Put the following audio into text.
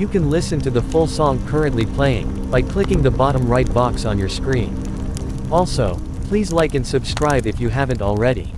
You can listen to the full song currently playing, by clicking the bottom right box on your screen. Also, please like and subscribe if you haven't already.